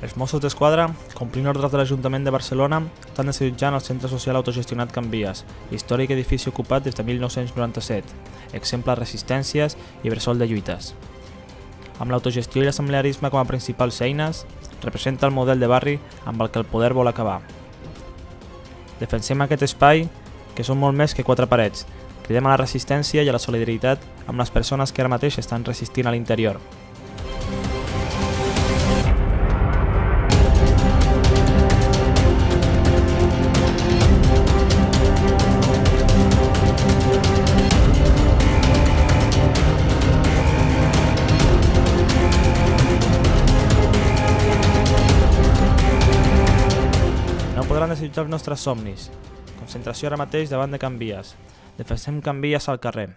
Els Mossos d'Esquadra, complint ordres de l'Ajuntament de Barcelona, estan desallotjant el centre social autogestionat Can Vies, històric edifici ocupat des de 1997, exemple de resistències i bressol de lluites. Amb l'autogestió i l'assemblearisme com a principals eines, representa el model de barri amb el que el poder vol acabar. Defensem aquest espai, que són molt més que quatre parets, cridem a la resistència i a la solidaritat amb les persones que ara mateix estan resistint a l'interior. No podran desitjar els nostres somnis. Concentració ara mateix davant de Can Vies. Defensem Can Vies al carrer.